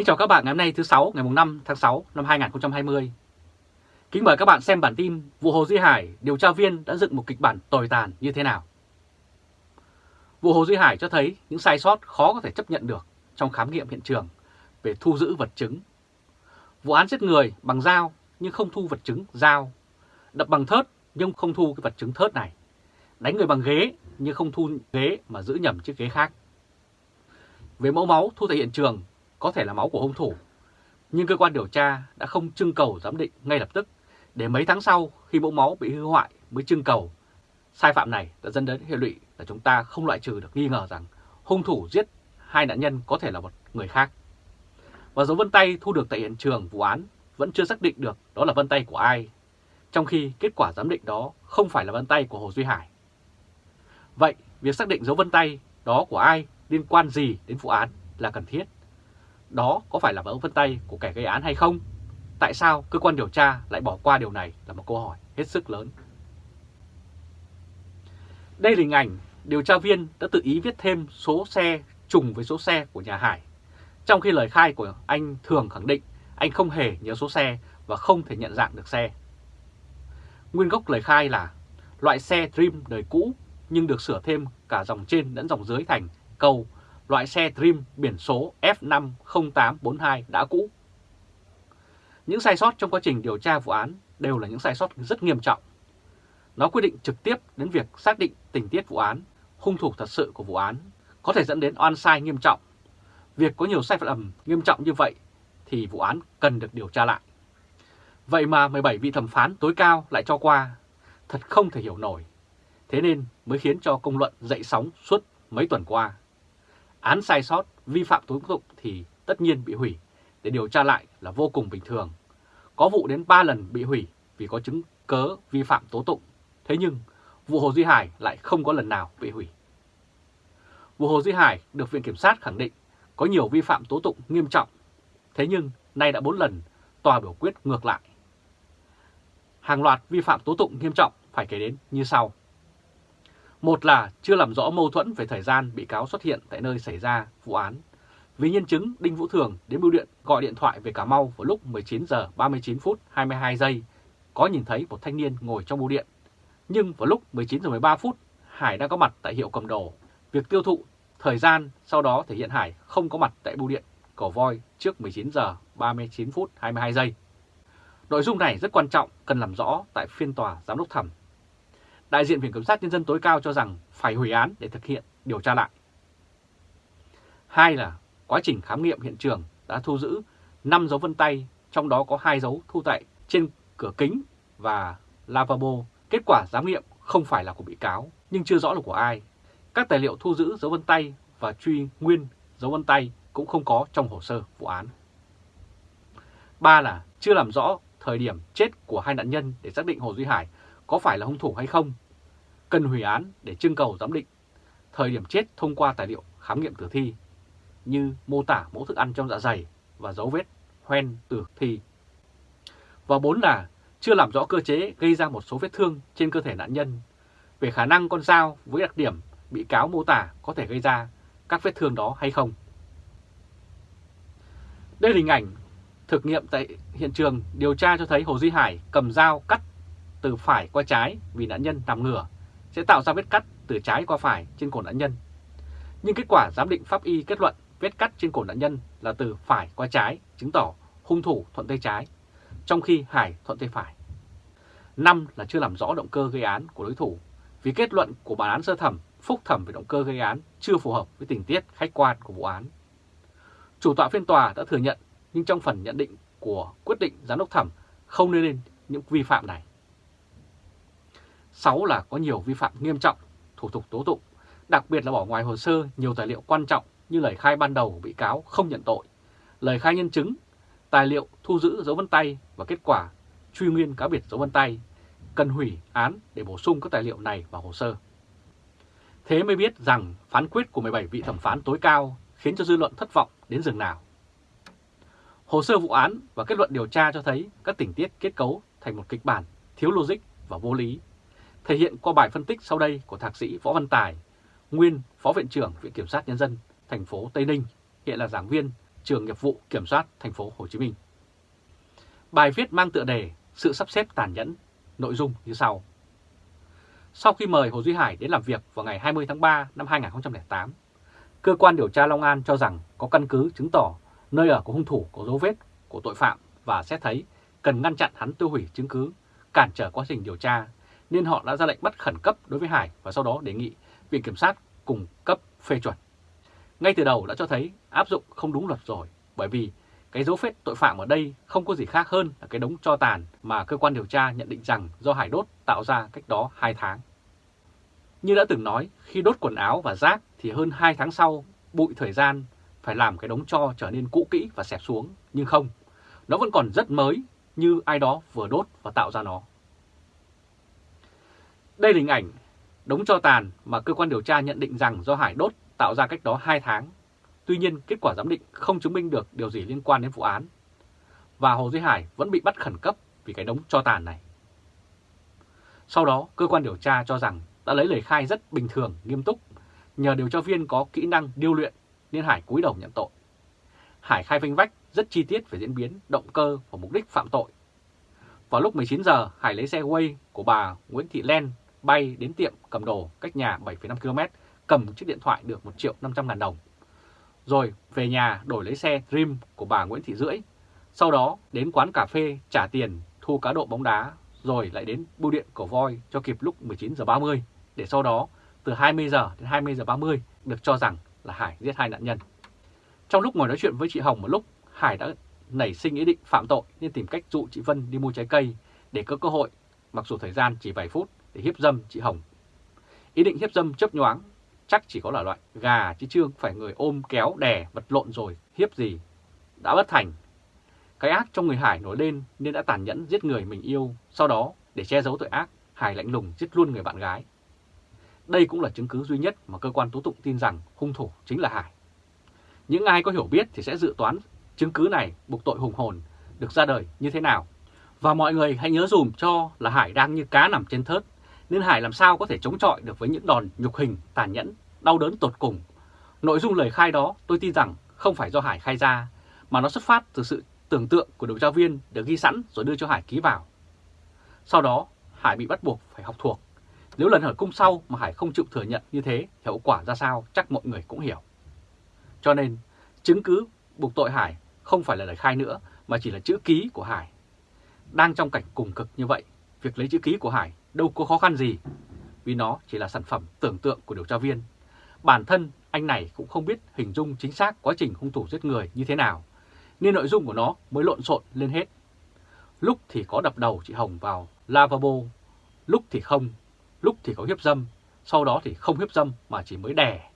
Kính chào các bạn ngày hôm nay thứ 6 ngày 5 tháng 6 năm 2020. Kính mời các bạn xem bản tin vụ Hồ Duy Hải điều tra viên đã dựng một kịch bản tồi tàn như thế nào. Vụ Hồ Duy Hải cho thấy những sai sót khó có thể chấp nhận được trong khám nghiệm hiện trường về thu giữ vật chứng. Vụ án giết người bằng dao nhưng không thu vật chứng dao, đập bằng thớt nhưng không thu cái vật chứng thớt này, đánh người bằng ghế nhưng không thu ghế mà giữ nhầm chiếc ghế khác. Về mẫu máu thu tại hiện trường có thể là máu của hung thủ, nhưng cơ quan điều tra đã không trưng cầu giám định ngay lập tức để mấy tháng sau khi mẫu máu bị hư hoại mới trưng cầu. Sai phạm này đã dẫn đến hệ lụy là chúng ta không loại trừ được nghi ngờ rằng hung thủ giết hai nạn nhân có thể là một người khác. Và dấu vân tay thu được tại hiện trường vụ án vẫn chưa xác định được đó là vân tay của ai, trong khi kết quả giám định đó không phải là vân tay của Hồ Duy Hải. Vậy, việc xác định dấu vân tay đó của ai liên quan gì đến vụ án là cần thiết? Đó có phải là dấu vân tay của kẻ gây án hay không? Tại sao cơ quan điều tra lại bỏ qua điều này là một câu hỏi hết sức lớn. Đây là hình ảnh điều tra viên đã tự ý viết thêm số xe trùng với số xe của nhà Hải. Trong khi lời khai của anh thường khẳng định anh không hề nhớ số xe và không thể nhận dạng được xe. Nguyên gốc lời khai là loại xe Dream đời cũ nhưng được sửa thêm cả dòng trên lẫn dòng dưới thành câu loại xe Dream biển số F50842 đã cũ. Những sai sót trong quá trình điều tra vụ án đều là những sai sót rất nghiêm trọng. Nó quyết định trực tiếp đến việc xác định tình tiết vụ án, hung thủ thật sự của vụ án, có thể dẫn đến oan sai nghiêm trọng. Việc có nhiều sai phạm nghiêm trọng như vậy thì vụ án cần được điều tra lại. Vậy mà 17 vị thẩm phán tối cao lại cho qua, thật không thể hiểu nổi. Thế nên mới khiến cho công luận dậy sóng suốt mấy tuần qua. Án sai sót, vi phạm tố tụng thì tất nhiên bị hủy, để điều tra lại là vô cùng bình thường. Có vụ đến 3 lần bị hủy vì có chứng cớ vi phạm tố tụng. Thế nhưng vụ Hồ Duy Hải lại không có lần nào bị hủy. Vụ Hồ Duy Hải được Viện Kiểm sát khẳng định có nhiều vi phạm tố tụng nghiêm trọng. Thế nhưng nay đã 4 lần tòa biểu quyết ngược lại. Hàng loạt vi phạm tố tụng nghiêm trọng phải kể đến như sau. Một là chưa làm rõ mâu thuẫn về thời gian bị cáo xuất hiện tại nơi xảy ra vụ án. Vì nhân chứng Đinh Vũ Thường đến bưu điện gọi điện thoại về Cà Mau vào lúc 19 giờ 39 phút 22 giây, có nhìn thấy một thanh niên ngồi trong bưu điện. Nhưng vào lúc 19 giờ 13 phút, Hải đã có mặt tại hiệu cầm đồ. Việc tiêu thụ thời gian sau đó thể hiện Hải không có mặt tại bưu điện cổ Voi trước 19 giờ 39 phút 22 giây. Nội dung này rất quan trọng cần làm rõ tại phiên tòa giám đốc thẩm đại diện Viện Kiểm sát Nhân dân tối cao cho rằng phải hủy án để thực hiện điều tra lại. Hai là quá trình khám nghiệm hiện trường đã thu giữ 5 dấu vân tay, trong đó có hai dấu thu tại trên cửa kính và lavabo. Kết quả giám nghiệm không phải là của bị cáo, nhưng chưa rõ là của ai. Các tài liệu thu giữ dấu vân tay và truy nguyên dấu vân tay cũng không có trong hồ sơ vụ án. Ba là chưa làm rõ thời điểm chết của hai nạn nhân để xác định Hồ Duy Hải có phải là hung thủ hay không, cần hủy án để trưng cầu giám định thời điểm chết thông qua tài liệu khám nghiệm tử thi như mô tả mẫu thức ăn trong dạ dày và dấu vết hoen tử thi. Và bốn là chưa làm rõ cơ chế gây ra một số vết thương trên cơ thể nạn nhân về khả năng con dao với đặc điểm bị cáo mô tả có thể gây ra các vết thương đó hay không. Đây là hình ảnh thực nghiệm tại hiện trường điều tra cho thấy Hồ Duy Hải cầm dao cắt từ phải qua trái vì nạn nhân nằm ngửa sẽ tạo ra vết cắt từ trái qua phải trên cổ nạn nhân. Nhưng kết quả giám định pháp y kết luận vết cắt trên cổ nạn nhân là từ phải qua trái, chứng tỏ hung thủ thuận tay trái, trong khi Hải thuận tay phải. Năm là chưa làm rõ động cơ gây án của đối thủ, vì kết luận của bản án sơ thẩm, phúc thẩm về động cơ gây án chưa phù hợp với tình tiết khách quan của vụ án. Chủ tọa phiên tòa đã thừa nhận, nhưng trong phần nhận định của quyết định giám đốc thẩm không nêu lên những vi phạm này. 6 là có nhiều vi phạm nghiêm trọng, thủ tục tố tụng, đặc biệt là bỏ ngoài hồ sơ nhiều tài liệu quan trọng như lời khai ban đầu của bị cáo không nhận tội, lời khai nhân chứng, tài liệu thu giữ dấu vân tay và kết quả truy nguyên cá biệt dấu vân tay, cần hủy án để bổ sung các tài liệu này vào hồ sơ. Thế mới biết rằng phán quyết của 17 vị thẩm phán tối cao khiến cho dư luận thất vọng đến rừng nào. Hồ sơ vụ án và kết luận điều tra cho thấy các tình tiết kết cấu thành một kịch bản thiếu logic và vô lý thể hiện qua bài phân tích sau đây của Thạc sĩ Võ Văn Tài, nguyên Phó Viện trưởng Viện Kiểm sát Nhân dân thành phố Tây Ninh, hiện là giảng viên trường nghiệp vụ kiểm soát thành phố Hồ Chí Minh. Bài viết mang tựa đề Sự sắp xếp tàn nhẫn, nội dung như sau. Sau khi mời Hồ Duy Hải đến làm việc vào ngày 20 tháng 3 năm 2008, cơ quan điều tra Long An cho rằng có căn cứ chứng tỏ nơi ở của hung thủ có dấu vết của tội phạm và xét thấy cần ngăn chặn hắn tiêu hủy chứng cứ, cản trở quá trình điều tra, nên họ đã ra lệnh bắt khẩn cấp đối với Hải và sau đó đề nghị Viện Kiểm sát cùng cấp phê chuẩn. Ngay từ đầu đã cho thấy áp dụng không đúng luật rồi, bởi vì cái dấu vết tội phạm ở đây không có gì khác hơn là cái đống cho tàn mà cơ quan điều tra nhận định rằng do Hải đốt tạo ra cách đó 2 tháng. Như đã từng nói, khi đốt quần áo và rác thì hơn 2 tháng sau, bụi thời gian phải làm cái đống cho trở nên cũ kỹ và xẹp xuống, nhưng không, nó vẫn còn rất mới như ai đó vừa đốt và tạo ra nó. Đây là hình ảnh đống cho tàn mà cơ quan điều tra nhận định rằng do Hải đốt tạo ra cách đó 2 tháng. Tuy nhiên, kết quả giám định không chứng minh được điều gì liên quan đến vụ án. Và Hồ Duy Hải vẫn bị bắt khẩn cấp vì cái đống cho tàn này. Sau đó, cơ quan điều tra cho rằng đã lấy lời khai rất bình thường, nghiêm túc. Nhờ điều tra viên có kỹ năng điêu luyện nên Hải cúi đầu nhận tội. Hải khai vinh vách rất chi tiết về diễn biến, động cơ và mục đích phạm tội. Vào lúc 19 giờ, Hải lấy xe quay của bà Nguyễn Thị Len bay đến tiệm cầm đồ cách nhà 7,5 km, cầm chiếc điện thoại được 1 triệu 500 ngàn đồng. Rồi về nhà đổi lấy xe Dream của bà Nguyễn Thị Rưỡi. Sau đó đến quán cà phê trả tiền thu cá độ bóng đá rồi lại đến bưu điện cổ voi cho kịp lúc 19 giờ 30 để sau đó từ 20 giờ đến 20 giờ 30 được cho rằng là Hải giết hai nạn nhân. Trong lúc ngồi nói chuyện với chị Hồng một lúc, Hải đã nảy sinh ý định phạm tội nên tìm cách dụ chị Vân đi mua trái cây để có cơ hội, mặc dù thời gian chỉ vài phút để hiếp dâm chị Hồng. Ý định hiếp dâm chấp nhoáng, chắc chỉ có là loại gà chứ chưa phải người ôm kéo đè vật lộn rồi, hiếp gì. Đã bất thành. Cái ác trong người Hải nổi lên nên đã tàn nhẫn giết người mình yêu, sau đó để che giấu tội ác, Hải lạnh lùng giết luôn người bạn gái. Đây cũng là chứng cứ duy nhất mà cơ quan tố tụng tin rằng hung thủ chính là Hải. Những ai có hiểu biết thì sẽ dự toán chứng cứ này buộc tội hùng hồn được ra đời như thế nào. Và mọi người hãy nhớ dùm cho là Hải đang như cá nằm trên thớt, nên Hải làm sao có thể chống chọi được với những đòn nhục hình, tàn nhẫn, đau đớn tột cùng. Nội dung lời khai đó tôi tin rằng không phải do Hải khai ra, mà nó xuất phát từ sự tưởng tượng của điều tra viên được ghi sẵn rồi đưa cho Hải ký vào. Sau đó, Hải bị bắt buộc phải học thuộc. Nếu lần hỏi cung sau mà Hải không chịu thừa nhận như thế, hậu quả ra sao chắc mọi người cũng hiểu. Cho nên, chứng cứ buộc tội Hải không phải là lời khai nữa mà chỉ là chữ ký của Hải. Đang trong cảnh cùng cực như vậy, việc lấy chữ ký của Hải đâu có khó khăn gì, vì nó chỉ là sản phẩm tưởng tượng của điều tra viên. Bản thân anh này cũng không biết hình dung chính xác quá trình hung thủ giết người như thế nào, nên nội dung của nó mới lộn xộn lên hết. Lúc thì có đập đầu chị Hồng vào lavabo, lúc thì không, lúc thì có hiếp dâm, sau đó thì không hiếp dâm mà chỉ mới đè.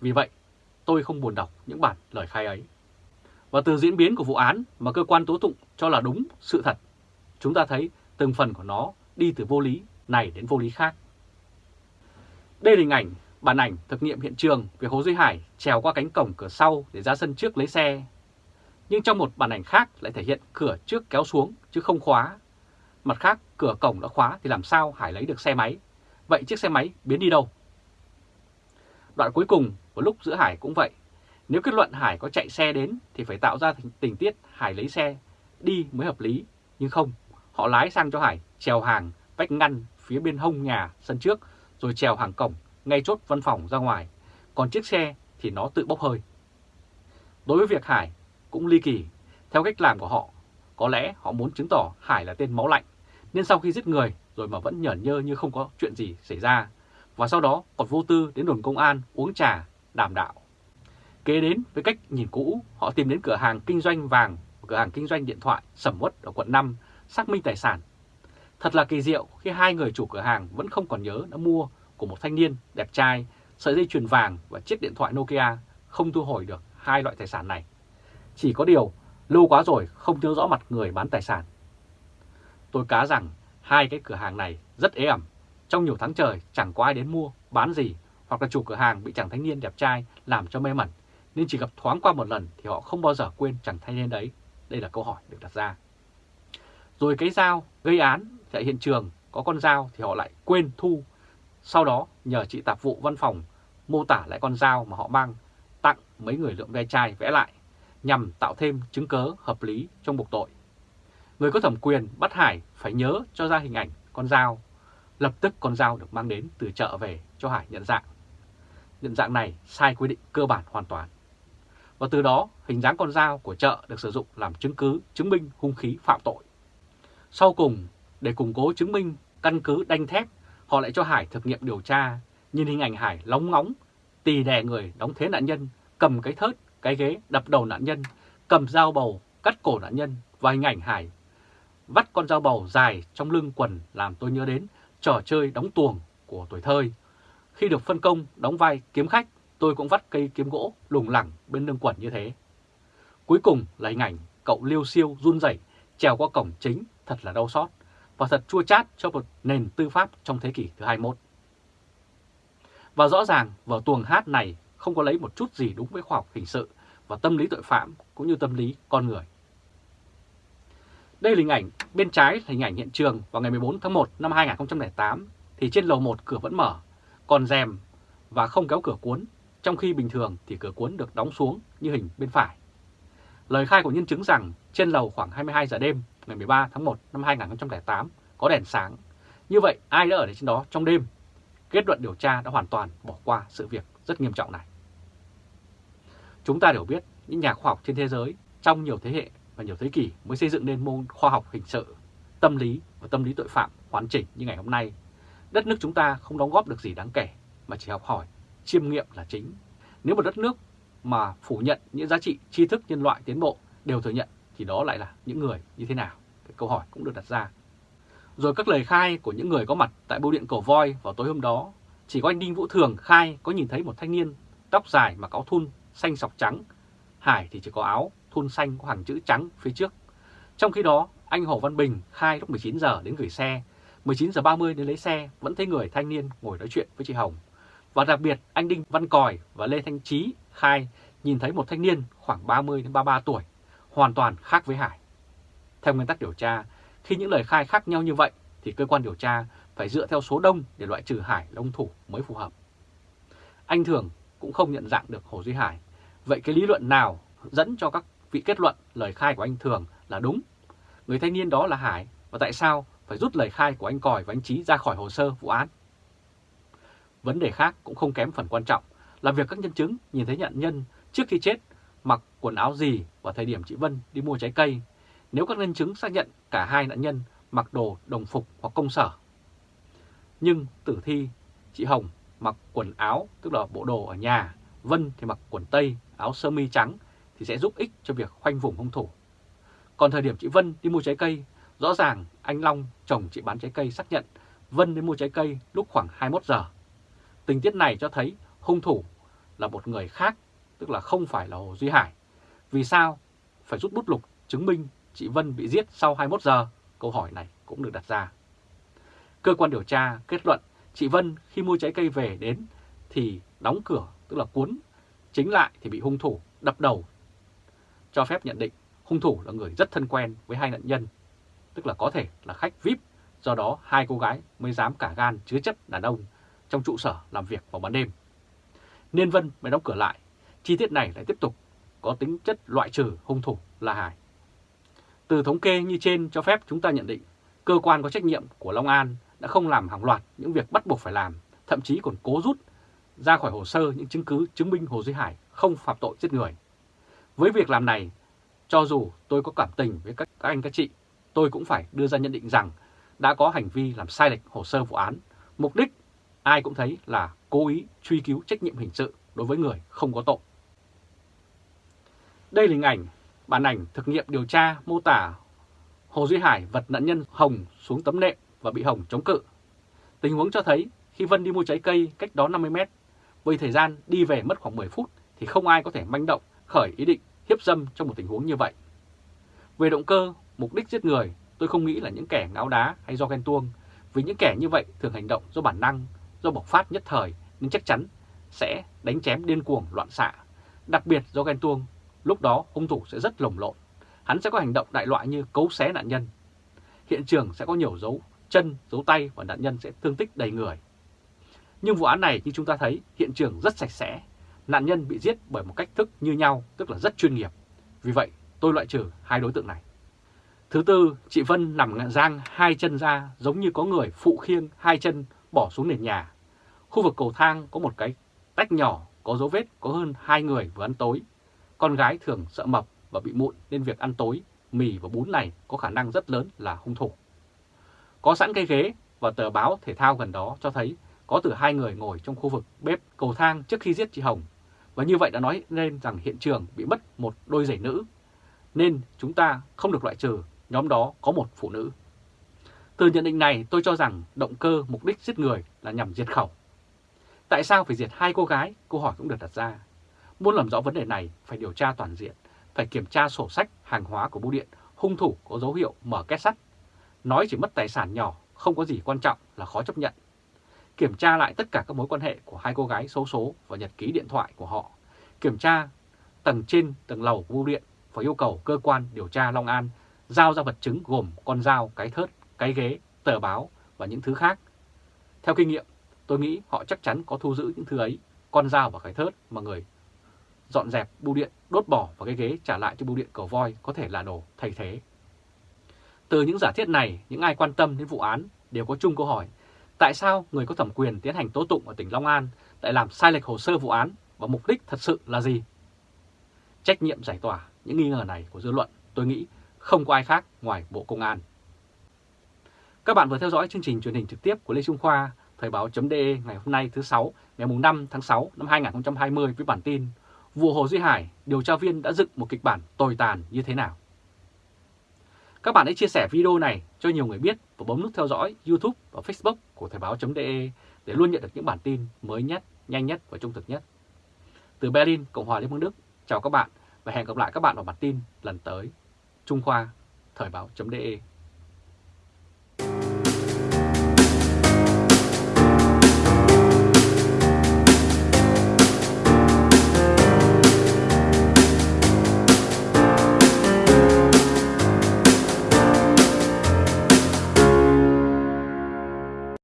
Vì vậy, tôi không buồn đọc những bản lời khai ấy. Và từ diễn biến của vụ án mà cơ quan tố tụng cho là đúng sự thật, chúng ta thấy từng phần của nó đi từ vô lý này đến vô lý khác. Đây là hình ảnh, bản ảnh thực nghiệm hiện trường về Hồ Duy Hải trèo qua cánh cổng cửa sau để ra sân trước lấy xe. Nhưng trong một bản ảnh khác lại thể hiện cửa trước kéo xuống chứ không khóa. Mặt khác, cửa cổng đã khóa thì làm sao Hải lấy được xe máy? Vậy chiếc xe máy biến đi đâu? Đoạn cuối cùng của lúc giữa Hải cũng vậy. Nếu kết luận Hải có chạy xe đến thì phải tạo ra tình tiết Hải lấy xe đi mới hợp lý. Nhưng không, họ lái sang cho Hải trèo hàng vách ngăn phía bên hông nhà sân trước rồi trèo hàng cổng ngay chốt văn phòng ra ngoài. Còn chiếc xe thì nó tự bốc hơi. Đối với việc Hải cũng ly kỳ. Theo cách làm của họ, có lẽ họ muốn chứng tỏ Hải là tên máu lạnh. Nên sau khi giết người rồi mà vẫn nhởn nhơ như không có chuyện gì xảy ra. Và sau đó còn vô tư đến đồn công an uống trà, đàm đạo. Kế đến với cách nhìn cũ, họ tìm đến cửa hàng kinh doanh vàng, cửa hàng kinh doanh điện thoại sầm uất ở quận 5, xác minh tài sản. Thật là kỳ diệu khi hai người chủ cửa hàng vẫn không còn nhớ đã mua của một thanh niên đẹp trai sợi dây chuyền vàng và chiếc điện thoại Nokia không thu hồi được hai loại tài sản này. Chỉ có điều, lâu quá rồi không nhớ rõ mặt người bán tài sản. Tôi cá rằng hai cái cửa hàng này rất ế ẩm. Trong nhiều tháng trời chẳng có ai đến mua, bán gì, hoặc là chủ cửa hàng bị chàng thanh niên đẹp trai làm cho mê mẩn, nên chỉ gặp thoáng qua một lần thì họ không bao giờ quên chàng thanh niên đấy. Đây là câu hỏi được đặt ra. Rồi cái dao gây án tại hiện trường, có con dao thì họ lại quên thu. Sau đó, nhờ chị tạp vụ văn phòng mô tả lại con dao mà họ mang, tặng mấy người lượm ve chai vẽ lại. nhằm tạo thêm chứng cớ hợp lý trong buộc tội. Người có thẩm quyền bắt Hải phải nhớ cho ra hình ảnh con dao. Lập tức con dao được mang đến từ chợ về cho Hải nhận dạng. Nhận dạng này sai quy định cơ bản hoàn toàn. Và từ đó, hình dáng con dao của chợ được sử dụng làm chứng cứ chứng minh hung khí phạm tội. Sau cùng, để củng cố chứng minh căn cứ đanh thép, họ lại cho Hải thực nghiệm điều tra, nhìn hình ảnh Hải lóng ngóng, tì đè người đóng thế nạn nhân, cầm cái thớt, cái ghế đập đầu nạn nhân, cầm dao bầu, cắt cổ nạn nhân và hình ảnh Hải vắt con dao bầu dài trong lưng quần làm tôi nhớ đến trò chơi đóng tuồng của tuổi thơ. Khi được phân công đóng vai kiếm khách, tôi cũng vắt cây kiếm gỗ lủng lẳng bên lưng quần như thế. Cuối cùng là hình ảnh cậu liêu siêu run rẩy trèo qua cổng chính thật là đau xót và thật chua chát cho một nền tư pháp trong thế kỷ thứ 21. Và rõ ràng vở tuồng hát này không có lấy một chút gì đúng với khoa học hình sự và tâm lý tội phạm cũng như tâm lý con người. Đây là hình ảnh, bên trái là hình ảnh hiện trường vào ngày 14 tháng 1 năm 2008 thì trên lầu 1 cửa vẫn mở, còn rèm và không kéo cửa cuốn, trong khi bình thường thì cửa cuốn được đóng xuống như hình bên phải. Lời khai của nhân chứng rằng trên lầu khoảng 22 giờ đêm ngày 13 tháng 1 năm 2008 có đèn sáng. Như vậy ai đã ở trên đó trong đêm? Kết luận điều tra đã hoàn toàn bỏ qua sự việc rất nghiêm trọng này. Chúng ta đều biết những nhà khoa học trên thế giới trong nhiều thế hệ và nhiều thế kỷ mới xây dựng nên môn khoa học hình sự, tâm lý và tâm lý tội phạm hoàn chỉnh như ngày hôm nay. Đất nước chúng ta không đóng góp được gì đáng kể mà chỉ học hỏi, chiêm nghiệm là chính. Nếu một đất nước mà phủ nhận những giá trị tri thức nhân loại tiến bộ đều thừa nhận thì đó lại là những người như thế nào? Cái câu hỏi cũng được đặt ra. Rồi các lời khai của những người có mặt tại bưu điện Cầu Voi vào tối hôm đó, chỉ có anh Đinh Vũ Thường khai có nhìn thấy một thanh niên tóc dài mặc áo thun xanh sọc trắng. Hải thì chỉ có áo thun xanh có hàng chữ trắng phía trước. Trong khi đó, anh Hồ Văn Bình khai lúc 19 giờ đến gửi xe, 19 giờ 30 đến lấy xe vẫn thấy người thanh niên ngồi nói chuyện với chị Hồng. Và đặc biệt anh Đinh Văn Còi và Lê Thanh Trí khai nhìn thấy một thanh niên khoảng 30 đến 33 tuổi, hoàn toàn khác với Hải. Theo nguyên tắc điều tra, khi những lời khai khác nhau như vậy thì cơ quan điều tra phải dựa theo số đông để loại trừ Hải là ông thủ mới phù hợp. Anh Thường cũng không nhận dạng được Hồ Duy Hải. Vậy cái lý luận nào dẫn cho các vị kết luận lời khai của anh Thường là đúng? Người thanh niên đó là Hải và tại sao phải rút lời khai của anh Còi và anh Trí ra khỏi hồ sơ vụ án? Vấn đề khác cũng không kém phần quan trọng là việc các nhân chứng nhìn thấy nhận nhân trước khi chết quần áo gì vào thời điểm chị Vân đi mua trái cây nếu các nhân chứng xác nhận cả hai nạn nhân mặc đồ đồng phục hoặc công sở. Nhưng tử thi, chị Hồng mặc quần áo, tức là bộ đồ ở nhà, Vân thì mặc quần tây, áo sơ mi trắng thì sẽ giúp ích cho việc khoanh vùng hung thủ. Còn thời điểm chị Vân đi mua trái cây, rõ ràng anh Long, chồng chị bán trái cây xác nhận Vân đi mua trái cây lúc khoảng 21 giờ. Tình tiết này cho thấy hung thủ là một người khác, tức là không phải là Hồ Duy Hải. Vì sao phải rút bút lục chứng minh chị Vân bị giết sau 21 giờ? Câu hỏi này cũng được đặt ra. Cơ quan điều tra kết luận chị Vân khi mua trái cây về đến thì đóng cửa, tức là cuốn, chính lại thì bị hung thủ đập đầu. Cho phép nhận định hung thủ là người rất thân quen với hai nạn nhân, tức là có thể là khách VIP, do đó hai cô gái mới dám cả gan chứa chấp đàn ông trong trụ sở làm việc vào ban đêm. Nên Vân mới đóng cửa lại, chi tiết này lại tiếp tục có tính chất loại trừ hung thủ là Hải. Từ thống kê như trên cho phép chúng ta nhận định cơ quan có trách nhiệm của Long An đã không làm hàng loạt những việc bắt buộc phải làm, thậm chí còn cố rút ra khỏi hồ sơ những chứng cứ chứng minh Hồ Duy Hải không phạm tội giết người. Với việc làm này, cho dù tôi có cảm tình với các, các anh các chị, tôi cũng phải đưa ra nhận định rằng đã có hành vi làm sai lệch hồ sơ vụ án. Mục đích ai cũng thấy là cố ý truy cứu trách nhiệm hình sự đối với người không có tội. Đây là hình ảnh, bản ảnh thực nghiệm điều tra mô tả Hồ Duy Hải vật nạn nhân Hồng xuống tấm nệm và bị Hồng chống cự. Tình huống cho thấy khi Vân đi mua trái cây cách đó 50 mét, với thời gian đi về mất khoảng 10 phút thì không ai có thể manh động khởi ý định hiếp dâm trong một tình huống như vậy. Về động cơ, mục đích giết người, tôi không nghĩ là những kẻ ngáo đá hay do ghen tuông, vì những kẻ như vậy thường hành động do bản năng, do bộc phát nhất thời nên chắc chắn sẽ đánh chém điên cuồng loạn xạ. Đặc biệt do ghen tuông, lúc đó hung thủ sẽ rất lồng lộn. Hắn sẽ có hành động đại loại như cấu xé nạn nhân. Hiện trường sẽ có nhiều dấu chân, dấu tay và nạn nhân sẽ thương tích đầy người. Nhưng vụ án này như chúng ta thấy hiện trường rất sạch sẽ. Nạn nhân bị giết bởi một cách thức như nhau, tức là rất chuyên nghiệp. Vì vậy, tôi loại trừ hai đối tượng này. Thứ tư, chị Vân nằm giang hai chân ra giống như có người phụ khiêng hai chân bỏ xuống nền nhà. Khu vực cầu thang có một cái tách nhỏ có dấu vết có hơn hai người vừa ăn tối. Con gái thường sợ mập và bị mụn nên việc ăn tối, mì và bún này có khả năng rất lớn là hung thủ. Có sẵn cây ghế và tờ báo thể thao gần đó cho thấy có từ hai người ngồi trong khu vực bếp cầu thang trước khi giết chị Hồng. Và như vậy đã nói lên rằng hiện trường bị mất một đôi giày nữ. Nên chúng ta không được loại trừ nhóm đó có một phụ nữ. Từ nhận định này tôi cho rằng động cơ mục đích giết người là nhằm diệt khẩu. Tại sao phải diệt hai cô gái? Câu hỏi cũng được đặt ra. Muốn làm rõ vấn đề này phải điều tra toàn diện, phải kiểm tra sổ sách hàng hóa của bưu điện, hung thủ có dấu hiệu mở két sắt. Nói chỉ mất tài sản nhỏ, không có gì quan trọng là khó chấp nhận. Kiểm tra lại tất cả các mối quan hệ của hai cô gái xấu số và nhật ký điện thoại của họ. Kiểm tra tầng trên, tầng lầu của bưu điện và yêu cầu cơ quan điều tra Long An giao ra vật chứng gồm con dao, cái thớt, cái ghế, tờ báo và những thứ khác. Theo kinh nghiệm, tôi nghĩ họ chắc chắn có thu giữ những thứ ấy, con dao và cái thớt mà người dọn dẹp bưu điện, đốt bỏ và cái ghế trả lại cho bưu điện cầu voi có thể là đồ thay thế. Từ những giả thiết này, những ai quan tâm đến vụ án đều có chung câu hỏi tại sao người có thẩm quyền tiến hành tố tụng ở tỉnh Long An lại làm sai lệch hồ sơ vụ án và mục đích thật sự là gì? Trách nhiệm giải tỏa những nghi ngờ này của dư luận tôi nghĩ không có ai khác ngoài Bộ Công an. Các bạn vừa theo dõi chương trình truyền hình trực tiếp của Lê Trung Khoa, Thời báo.de ngày hôm nay thứ sáu, ngày 5 tháng 6 năm 2020 với bản tin Vụ Hồ Duy Hải, điều tra viên đã dựng một kịch bản tồi tàn như thế nào? Các bạn hãy chia sẻ video này cho nhiều người biết và bấm nút theo dõi YouTube và Facebook của Thời báo.de để luôn nhận được những bản tin mới nhất, nhanh nhất và trung thực nhất. Từ Berlin, Cộng hòa Liên bang Đức, chào các bạn và hẹn gặp lại các bạn vào bản tin lần tới. Trung Khoa, Thời báo.de